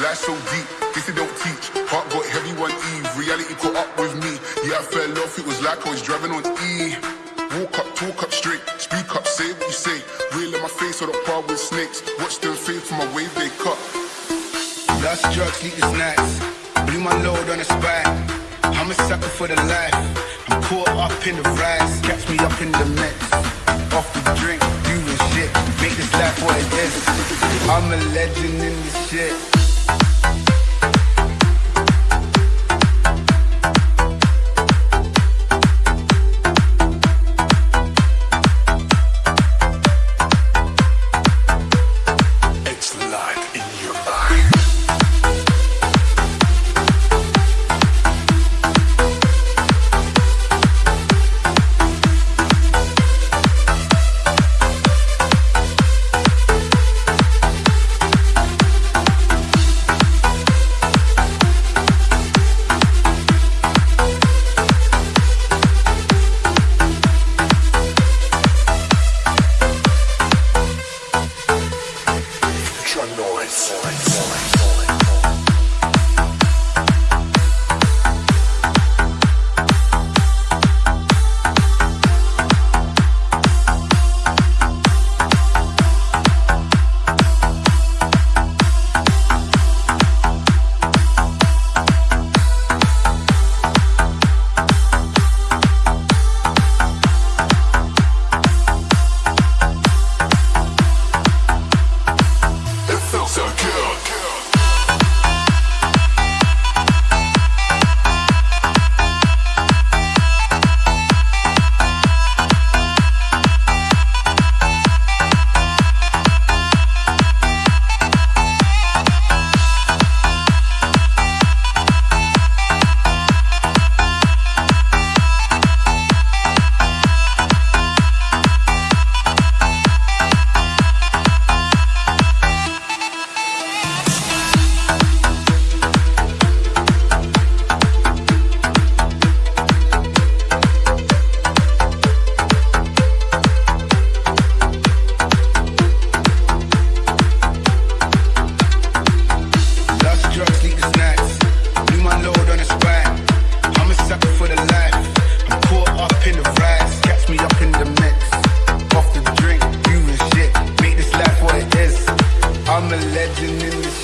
Life so deep, guess they don't teach. Heart got heavy one eve, reality caught up with me. Yeah, I fell off, it was like I was driving on E. Walk up, talk up straight, speak up, say what you say. Real in my face, or the par with snakes. Watch them fade from my wave they cut. Lost drugs, sleepless nights. Blew my load on the spine. I'm a sucker for the life. I'm caught up in the rise. Catch me up in the mix. Off the drink, doing shit. Make this life what it is. I'm a legend in this shit.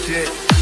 Shit.